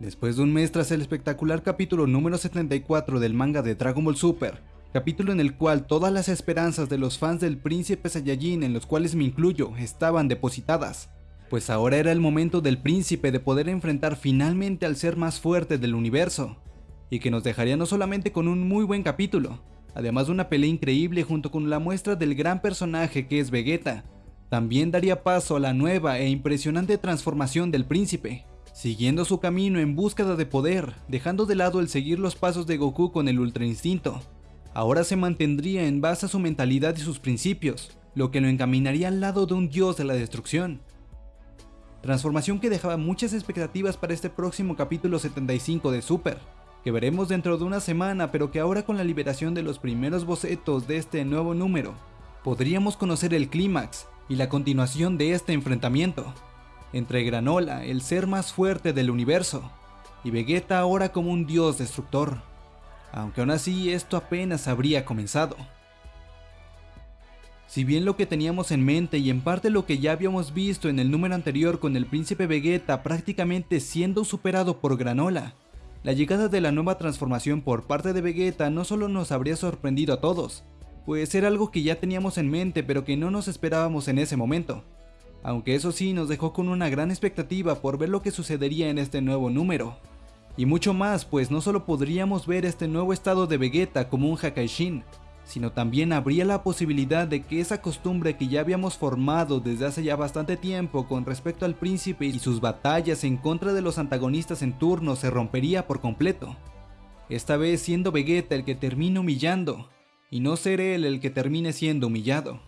Después de un mes tras el espectacular capítulo número 74 del manga de Dragon Ball Super, capítulo en el cual todas las esperanzas de los fans del príncipe Saiyajin, en los cuales me incluyo, estaban depositadas, pues ahora era el momento del príncipe de poder enfrentar finalmente al ser más fuerte del universo, y que nos dejaría no solamente con un muy buen capítulo, además de una pelea increíble junto con la muestra del gran personaje que es Vegeta, también daría paso a la nueva e impresionante transformación del príncipe, siguiendo su camino en búsqueda de poder, dejando de lado el seguir los pasos de Goku con el Ultra Instinto. Ahora se mantendría en base a su mentalidad y sus principios, lo que lo encaminaría al lado de un dios de la destrucción. Transformación que dejaba muchas expectativas para este próximo capítulo 75 de Super, que veremos dentro de una semana pero que ahora con la liberación de los primeros bocetos de este nuevo número, podríamos conocer el clímax y la continuación de este enfrentamiento entre Granola, el ser más fuerte del universo, y Vegeta ahora como un dios destructor, aunque aún así esto apenas habría comenzado. Si bien lo que teníamos en mente y en parte lo que ya habíamos visto en el número anterior con el príncipe Vegeta prácticamente siendo superado por Granola, la llegada de la nueva transformación por parte de Vegeta no solo nos habría sorprendido a todos, pues era algo que ya teníamos en mente pero que no nos esperábamos en ese momento, aunque eso sí nos dejó con una gran expectativa por ver lo que sucedería en este nuevo número. Y mucho más, pues no solo podríamos ver este nuevo estado de Vegeta como un Hakaishin, sino también habría la posibilidad de que esa costumbre que ya habíamos formado desde hace ya bastante tiempo con respecto al príncipe y sus batallas en contra de los antagonistas en turno se rompería por completo. Esta vez siendo Vegeta el que termine humillando, y no ser él el que termine siendo humillado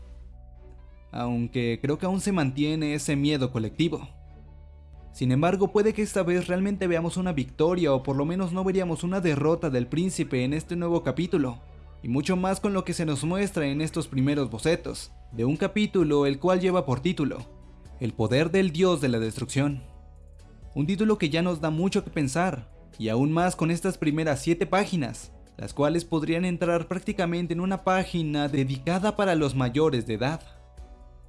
aunque creo que aún se mantiene ese miedo colectivo. Sin embargo, puede que esta vez realmente veamos una victoria o por lo menos no veríamos una derrota del príncipe en este nuevo capítulo, y mucho más con lo que se nos muestra en estos primeros bocetos, de un capítulo el cual lleva por título, El poder del dios de la destrucción. Un título que ya nos da mucho que pensar, y aún más con estas primeras 7 páginas, las cuales podrían entrar prácticamente en una página dedicada para los mayores de edad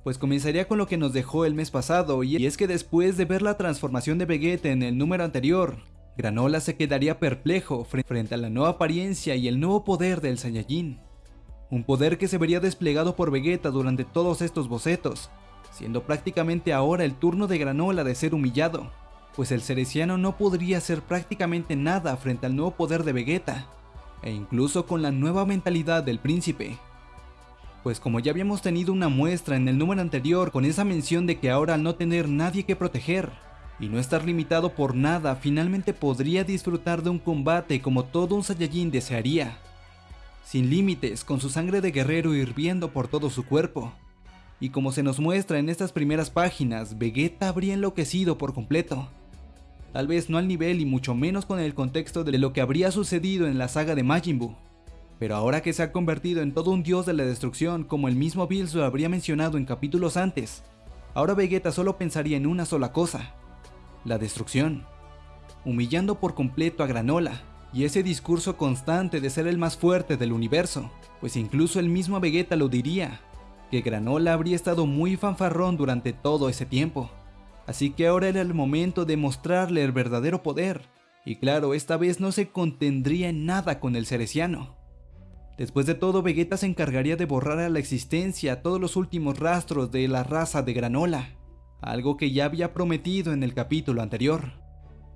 pues comenzaría con lo que nos dejó el mes pasado, y es que después de ver la transformación de Vegeta en el número anterior, Granola se quedaría perplejo frente a la nueva apariencia y el nuevo poder del Saiyajin. Un poder que se vería desplegado por Vegeta durante todos estos bocetos, siendo prácticamente ahora el turno de Granola de ser humillado, pues el Cereciano no podría hacer prácticamente nada frente al nuevo poder de Vegeta, e incluso con la nueva mentalidad del príncipe pues como ya habíamos tenido una muestra en el número anterior con esa mención de que ahora al no tener nadie que proteger y no estar limitado por nada, finalmente podría disfrutar de un combate como todo un Saiyajin desearía. Sin límites, con su sangre de guerrero hirviendo por todo su cuerpo. Y como se nos muestra en estas primeras páginas, Vegeta habría enloquecido por completo. Tal vez no al nivel y mucho menos con el contexto de lo que habría sucedido en la saga de Majin Buu, pero ahora que se ha convertido en todo un dios de la destrucción como el mismo Bills lo habría mencionado en capítulos antes, ahora Vegeta solo pensaría en una sola cosa, la destrucción, humillando por completo a Granola, y ese discurso constante de ser el más fuerte del universo, pues incluso el mismo Vegeta lo diría, que Granola habría estado muy fanfarrón durante todo ese tiempo, así que ahora era el momento de mostrarle el verdadero poder, y claro, esta vez no se contendría en nada con el Cereciano. Después de todo, Vegeta se encargaría de borrar a la existencia todos los últimos rastros de la raza de Granola, algo que ya había prometido en el capítulo anterior,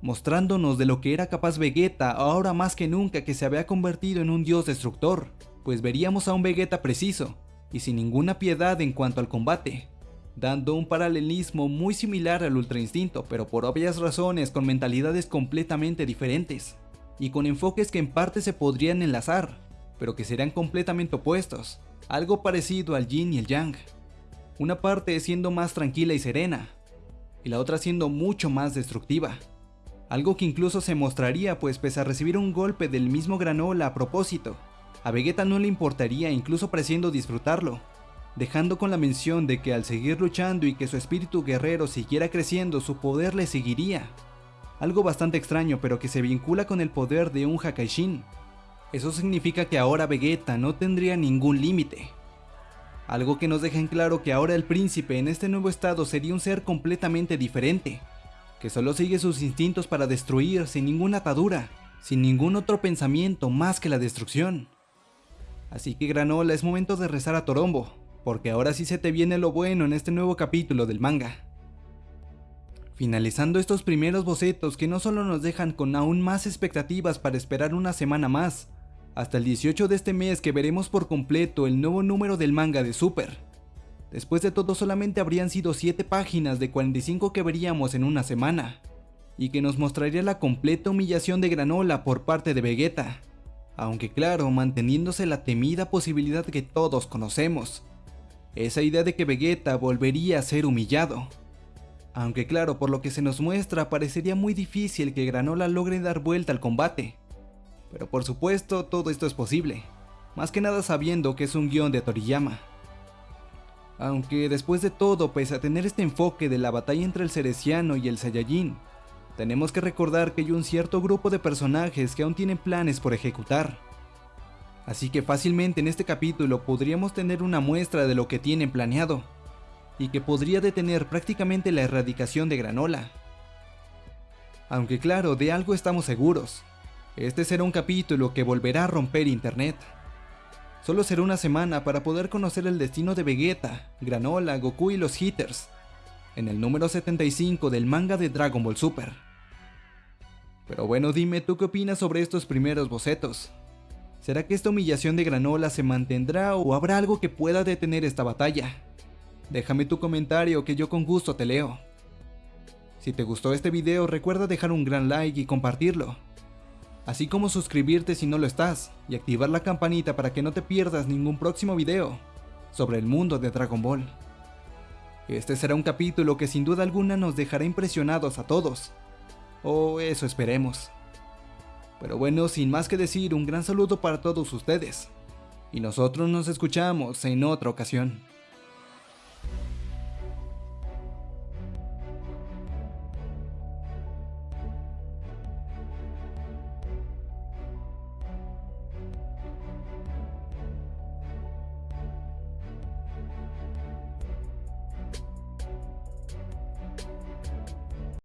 mostrándonos de lo que era capaz Vegeta ahora más que nunca que se había convertido en un dios destructor, pues veríamos a un Vegeta preciso y sin ninguna piedad en cuanto al combate, dando un paralelismo muy similar al Ultra Instinto, pero por obvias razones con mentalidades completamente diferentes, y con enfoques que en parte se podrían enlazar, pero que serán completamente opuestos, algo parecido al yin y el yang. Una parte siendo más tranquila y serena, y la otra siendo mucho más destructiva. Algo que incluso se mostraría pues pese a recibir un golpe del mismo Granola a propósito, a Vegeta no le importaría incluso pareciendo disfrutarlo, dejando con la mención de que al seguir luchando y que su espíritu guerrero siguiera creciendo su poder le seguiría. Algo bastante extraño pero que se vincula con el poder de un Hakaishin, eso significa que ahora Vegeta no tendría ningún límite. Algo que nos deja en claro que ahora el príncipe en este nuevo estado sería un ser completamente diferente, que solo sigue sus instintos para destruir sin ninguna atadura, sin ningún otro pensamiento más que la destrucción. Así que Granola es momento de rezar a Torombo, porque ahora sí se te viene lo bueno en este nuevo capítulo del manga. Finalizando estos primeros bocetos que no solo nos dejan con aún más expectativas para esperar una semana más, hasta el 18 de este mes que veremos por completo el nuevo número del manga de Super. Después de todo solamente habrían sido 7 páginas de 45 que veríamos en una semana, y que nos mostraría la completa humillación de Granola por parte de Vegeta, aunque claro, manteniéndose la temida posibilidad que todos conocemos, esa idea de que Vegeta volvería a ser humillado. Aunque claro, por lo que se nos muestra, parecería muy difícil que Granola logre dar vuelta al combate. Pero por supuesto, todo esto es posible, más que nada sabiendo que es un guion de Toriyama. Aunque después de todo, pese a tener este enfoque de la batalla entre el Cereciano y el Saiyajin, tenemos que recordar que hay un cierto grupo de personajes que aún tienen planes por ejecutar. Así que fácilmente en este capítulo podríamos tener una muestra de lo que tienen planeado y que podría detener prácticamente la erradicación de Granola. Aunque claro, de algo estamos seguros. Este será un capítulo que volverá a romper internet. Solo será una semana para poder conocer el destino de Vegeta, Granola, Goku y los Hitters, en el número 75 del manga de Dragon Ball Super. Pero bueno, dime tú qué opinas sobre estos primeros bocetos. ¿Será que esta humillación de Granola se mantendrá o habrá algo que pueda detener esta batalla? Déjame tu comentario que yo con gusto te leo. Si te gustó este video recuerda dejar un gran like y compartirlo. Así como suscribirte si no lo estás y activar la campanita para que no te pierdas ningún próximo video sobre el mundo de Dragon Ball. Este será un capítulo que sin duda alguna nos dejará impresionados a todos. O eso esperemos. Pero bueno, sin más que decir, un gran saludo para todos ustedes. Y nosotros nos escuchamos en otra ocasión.